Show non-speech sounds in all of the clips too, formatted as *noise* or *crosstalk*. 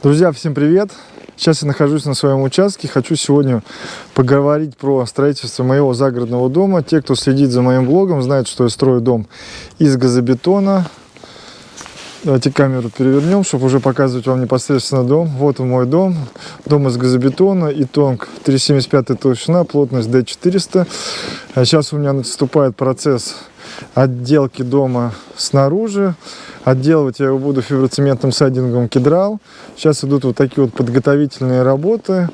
Друзья, всем привет! Сейчас я нахожусь на своем участке. Хочу сегодня поговорить про строительство моего загородного дома. Те, кто следит за моим блогом, знают, что я строю дом из газобетона. Давайте камеру перевернем, чтобы уже показывать вам непосредственно дом. Вот он мой дом. Дом из газобетона, итонг 3,75 толщина, плотность D400. Сейчас у меня наступает процесс отделки дома снаружи. Отделывать я его буду фиброцементным сайдингом кедрал. Сейчас идут вот такие вот подготовительные работы.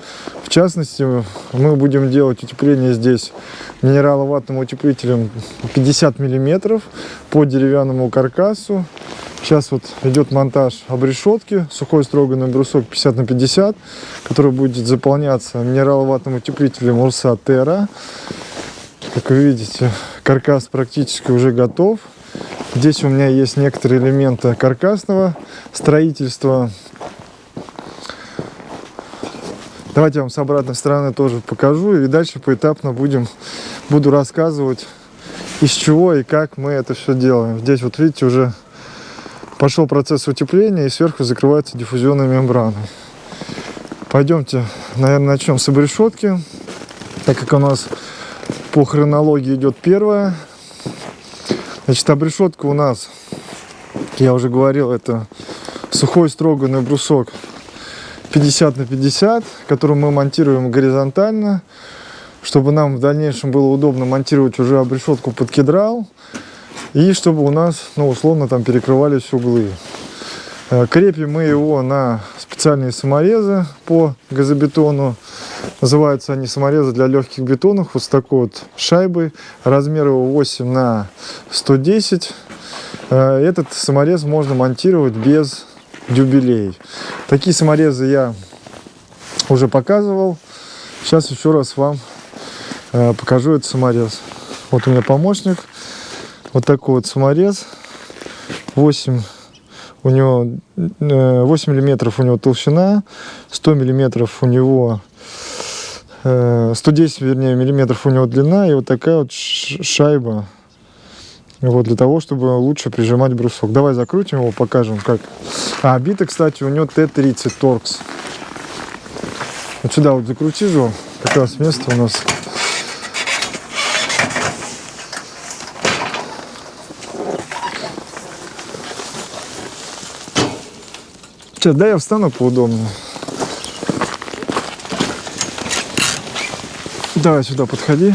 В частности, мы будем делать утепление здесь минераловатным утеплителем 50 миллиметров по деревянному каркасу. Сейчас вот идет монтаж обрешетки, сухой строганный брусок 50 на 50, который будет заполняться минераловатным утеплителем Урса Терра. Как вы видите, каркас практически уже готов. Здесь у меня есть некоторые элементы каркасного строительства. Давайте я вам с обратной стороны тоже покажу. И дальше поэтапно будем, буду рассказывать, из чего и как мы это все делаем. Здесь вот видите, уже пошел процесс утепления и сверху закрывается диффузионной мембраной. Пойдемте, наверное, начнем с обрешетки. Так как у нас по хронологии идет первая. Значит, обрешетка у нас, я уже говорил, это сухой строганный брусок 50 на 50, который мы монтируем горизонтально, чтобы нам в дальнейшем было удобно монтировать уже обрешетку под кедрал, и чтобы у нас, ну, условно, там перекрывались углы. Э, крепим мы его на специальные саморезы по газобетону. Называются они саморезы для легких бетонов. Вот с такой вот шайбой. Размер его 8 на 110. Э, этот саморез можно монтировать без дюбелей. Такие саморезы я уже показывал. Сейчас еще раз вам э, покажу этот саморез. Вот у меня помощник. Вот такой вот саморез. 8 у него 8 э, миллиметров у него толщина, 100 миллиметров у него 110 э, вернее миллиметров у него длина и вот такая вот шайба. Вот для того чтобы лучше прижимать брусок. Давай закрутим его покажем как. А бита кстати у него т30 торкс. Вот сюда вот закрути же как раз место у нас. Сейчас, да, я встану поудобнее. Давай сюда подходи.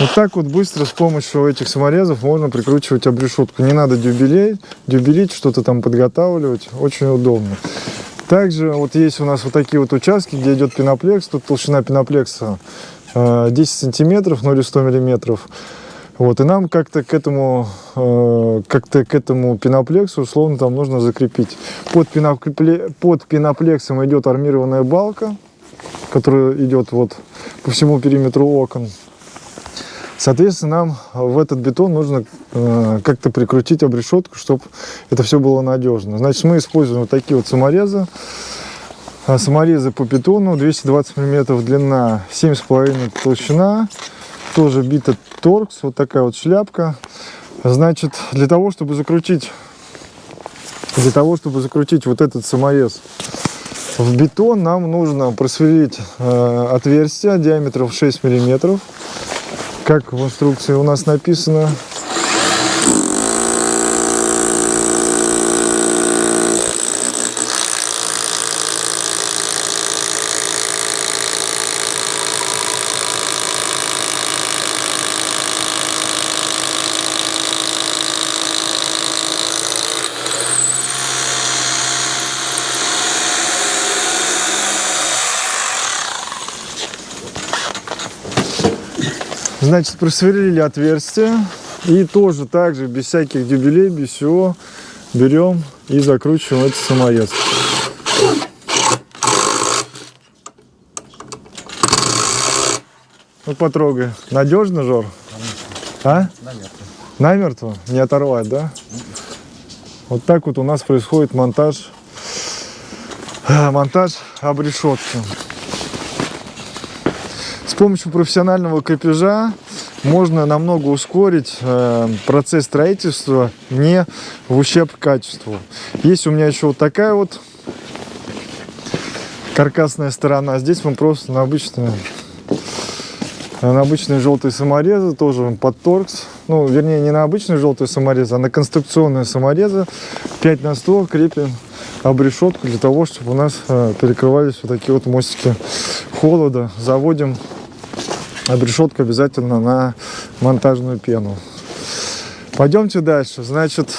Вот так вот быстро с помощью этих саморезов можно прикручивать обрешетку. Не надо дюбелей, дюбелить, что-то там подготавливать. Очень удобно. Также вот есть у нас вот такие вот участки, где идет пеноплекс. Тут толщина пеноплекса 10 э, сантиметров, 0 100 миллиметров. Вот, и нам как-то к этому, э, как-то к этому пеноплексу условно там нужно закрепить. Под, пенопле, под пеноплексом идет армированная балка, которая идет вот по всему периметру окон. Соответственно, нам в этот бетон нужно э, как-то прикрутить обрешетку, чтобы это все было надежно. Значит, мы используем вот такие вот саморезы. А саморезы по бетону 220 мм длина, 7,5 толщина. Тоже бита торкс, вот такая вот шляпка. Значит, для того, чтобы закрутить, для того, чтобы закрутить вот этот саморез в бетон, нам нужно просверлить э, отверстие диаметром 6 миллиметров как в инструкции у нас написано, Значит, просверлили отверстие. И тоже так же, без всяких дюбелей, без всего, берем и закручиваем этот саморез. Ну, потрогай. Надежно, Жор? А? Намертво. Намертво? Не оторвать, да? Вот так вот у нас происходит монтаж, монтаж обрешетки. Помощью профессионального крепежа можно намного ускорить э, процесс строительства не в ущерб качеству. Есть у меня еще вот такая вот каркасная сторона. Здесь мы просто на обычные, на обычные желтые саморезы, тоже под торкс. Ну, вернее, не на обычные желтые саморезы, а на конструкционные саморезы 5 на 100 крепим обрешетку для того, чтобы у нас э, перекрывались вот такие вот мостики холода. Заводим обрешетку обязательно на монтажную пену. Пойдемте дальше. Значит,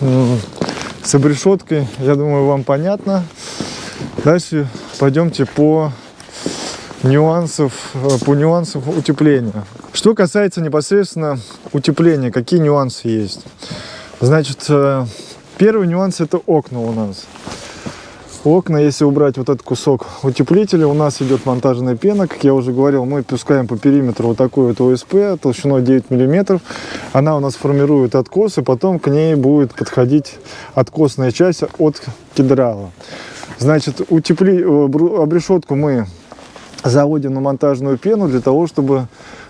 с обрешеткой, я думаю, вам понятно. Дальше пойдемте по нюансов, э, по нюансам утепления. Что касается непосредственно утепления, какие нюансы есть? Значит, э, первый нюанс это окна у нас. Окна, если убрать вот этот кусок утеплителя, у нас идет монтажная пена. Как я уже говорил, мы пускаем по периметру вот такую вот ОСП толщиной 9 миллиметров. Она у нас формирует откос, и потом к ней будет подходить откосная часть от кедрала. Значит, утепли... Э, обрешетку мы заводим на монтажную пену для того, чтобы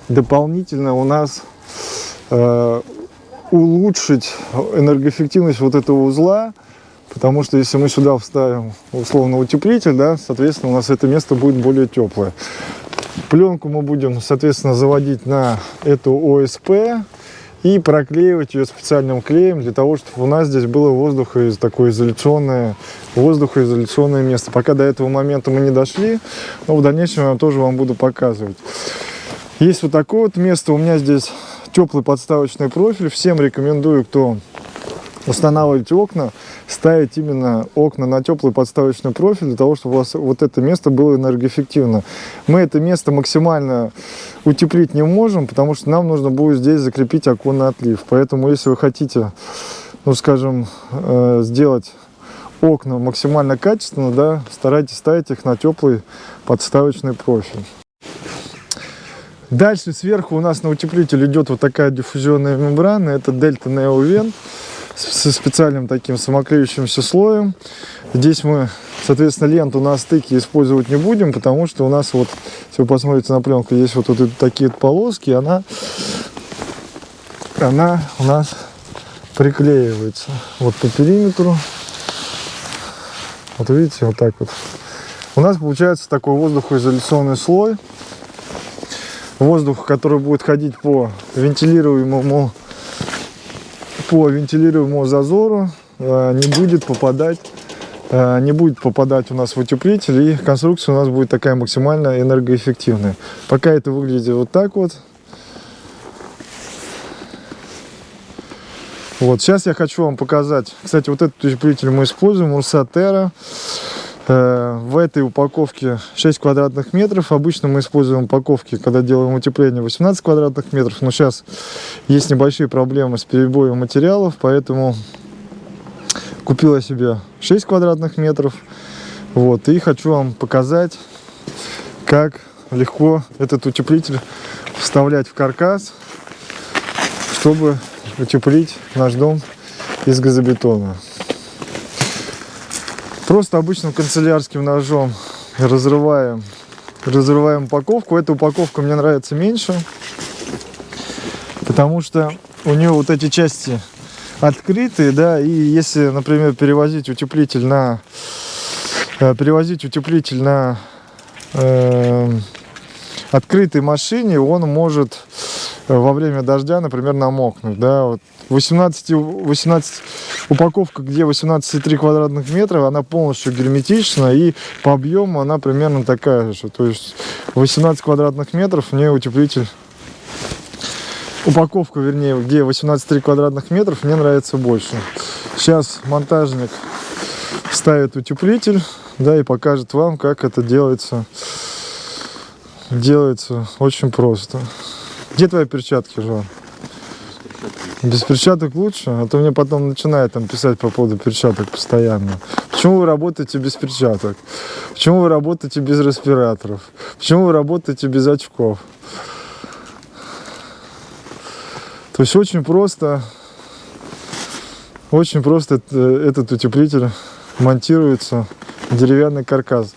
дополнительно у нас э, улучшить энергоэффективность вот этого узла, Потому что если мы сюда вставим условно утеплитель, да, соответственно, у нас это место будет более теплое. Пленку мы будем, соответственно, заводить на эту ОСП и проклеивать ее специальным клеем для того, чтобы у нас здесь было воздухо такое изоляционное, воздухоизоляционное место. Пока до этого момента мы не дошли, но в дальнейшем я тоже вам буду показывать. Есть вот такое вот место. У меня здесь теплый подставочный профиль. Всем рекомендую, кто устанавливать окна, ставить именно окна на теплый подставочный профиль, для того, чтобы у вас вот это место было энергоэффективно. Мы это место максимально утеплить не можем, потому что нам нужно будет здесь закрепить оконный отлив. Поэтому, если вы хотите, ну, скажем, э, сделать окна максимально качественно, да, старайтесь ставить их на теплый подставочный профиль. Дальше сверху у нас на утеплитель идет вот такая диффузионная мембрана, это Delta Neo Vent со специальным таким самоклеющимся слоем. Здесь мы, соответственно, ленту на стыке использовать не будем, потому что у нас вот, если вы посмотрите на пленку, есть вот, вот такие полоски, она, она у нас приклеивается вот по периметру. Вот видите, вот так вот. У нас получается такой воздухоизоляционный слой. Воздух, который будет ходить по вентилируемому по вентилируемому зазору э, не будет попадать э, не будет попадать у нас в утеплитель и конструкция у нас будет такая максимально энергоэффективная. Пока это выглядит вот так вот. Вот сейчас я хочу вам показать. Кстати вот этот утеплитель мы используем Э, в этой упаковке 6 квадратных метров. Обычно мы используем упаковки, когда делаем утепление 18 квадратных метров. Но сейчас есть небольшие проблемы с перебоем материалов, поэтому купила себе 6 квадратных метров. Вот, и хочу вам показать, как легко этот утеплитель вставлять в каркас, чтобы утеплить наш дом из газобетона. Просто обычным канцелярским ножом разрываем, разрываем упаковку. Эта упаковка мне нравится меньше, потому что у нее вот эти части открытые, да, и если, например, перевозить утеплитель на э, перевозить утеплитель на э, открытой машине, он может э, во время дождя, например, намокнуть, да, вот 18, 18 упаковка, где 18,3 квадратных метра, она полностью герметична и по объему она примерно такая же. То есть 18 квадратных метров в ней утеплитель упаковка, вернее, где 18,3 квадратных метров, мне нравится больше. Сейчас монтажник ставит утеплитель, да, и покажет вам, как это делается. Делается очень просто. Где твои перчатки, Жан? Без перчаток лучше, а то мне потом начинают там писать по поводу перчаток постоянно. Почему вы работаете без перчаток? Почему вы работаете без респираторов? Почему вы работаете без очков? То есть очень просто, очень просто этот утеплитель монтируется деревянный каркас.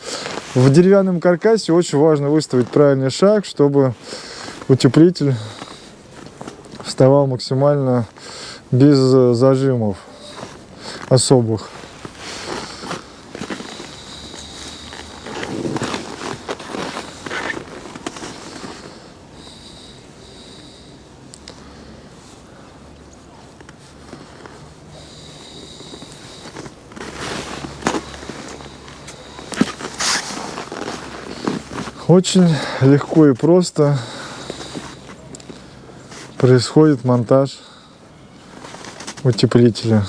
В деревянном каркасе очень важно выставить правильный шаг, чтобы утеплитель вставал максимально без зажимов особых. Очень легко и просто происходит монтаж утеплителя.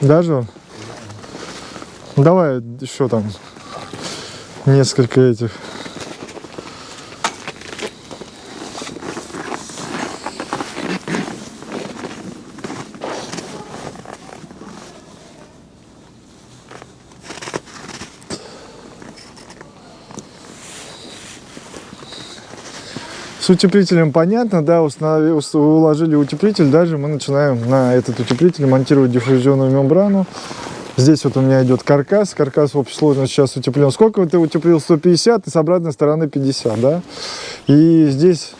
Даже давай еще там несколько этих утеплителем понятно, да, уложили утеплитель, дальше мы начинаем на этот утеплитель монтировать диффузионную мембрану. Здесь вот у меня идет каркас, каркас в общей сложности сейчас утеплен. Сколько ты утеплил? 150 и с обратной стороны 50, да? И здесь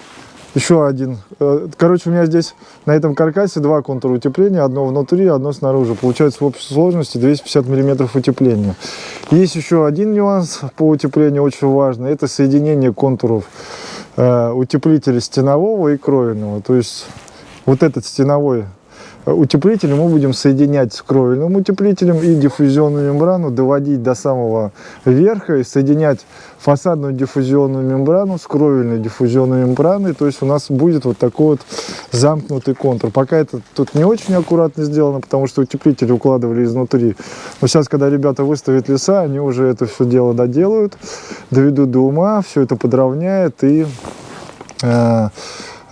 еще один. Э, короче, у меня здесь на этом каркасе два контура утепления, одно внутри, одно снаружи. Получается в общей сложности 250 миллиметров утепления. Есть еще один нюанс по утеплению очень важный, это соединение контуров э, утеплителя стенового и кровельного. То есть вот этот стеновой утеплитель мы будем соединять с кровельным утеплителем и диффузионную мембрану доводить до самого верха и соединять фасадную диффузионную мембрану с кровельной диффузионной мембраной. То есть у нас будет вот такой вот замкнутый контур. Пока это тут не очень аккуратно сделано, потому что утеплители укладывали изнутри. Но сейчас, когда ребята выставят леса, они уже это все дело доделают, доведут до ума, все это подровняют и, э, э,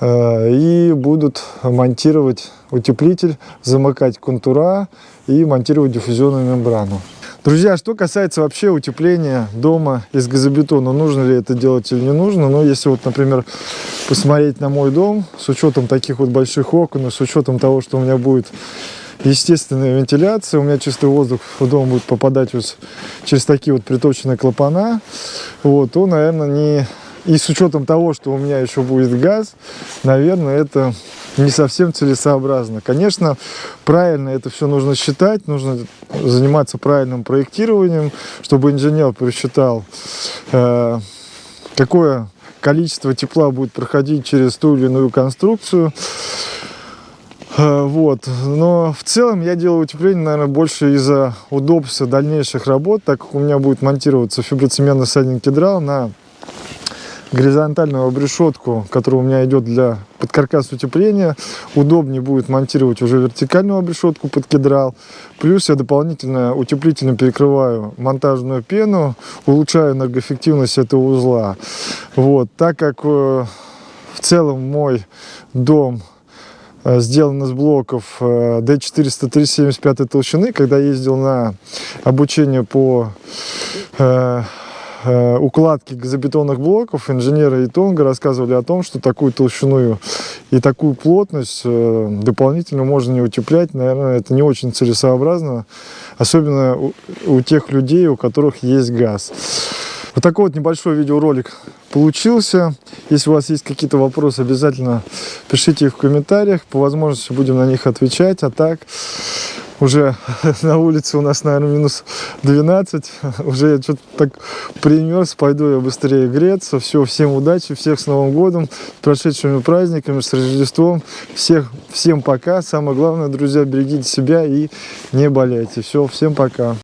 и будут монтировать утеплитель, замыкать контура и монтировать диффузионную мембрану. Друзья, что касается вообще утепления дома из газобетона, нужно ли это делать или не нужно, но если вот, например, посмотреть на мой дом, с учетом таких вот больших окон, и с учетом того, что у меня будет естественная вентиляция, у меня чистый воздух в дом будет попадать вот через такие вот приточенные клапана, вот, то, наверное, не... И с учетом того, что у меня еще будет газ, наверное, это не совсем целесообразно. Конечно, правильно это все нужно считать, нужно заниматься правильным проектированием, чтобы инженер просчитал, э, какое количество тепла будет проходить через ту или иную конструкцию. Э, вот. Но в целом я делаю утепление, наверное, больше из-за удобства дальнейших работ, так как у меня будет монтироваться фиброцементный сайдинг кедрал на горизонтальную обрешетку, которая у меня идет для подкаркас утепления. Удобнее будет монтировать уже вертикальную обрешетку под кедрал. Плюс я дополнительно утеплительно перекрываю монтажную пену, улучшаю энергоэффективность этого узла. Вот, так как э, в целом мой дом э, сделан из блоков D400 375 толщины. Когда ездил на обучение по э, Э, укладки газобетонных блоков инженеры Итонга рассказывали о том, что такую толщину и такую плотность э, дополнительно можно не утеплять. Наверное, это не очень целесообразно, особенно у, у тех людей, у которых есть газ. Вот такой вот небольшой видеоролик получился. Если у вас есть какие-то вопросы, обязательно пишите их в комментариях. По возможности будем на них отвечать. А так, уже *laughs* на улице у нас, наверное, минус 12. *laughs* Уже я что-то так примерз, пойду я быстрее греться. Все, всем удачи, всех с Новым годом, с прошедшими праздниками, с Рождеством. Всех, всем пока. Самое главное, друзья, берегите себя и не болейте. Все, всем пока.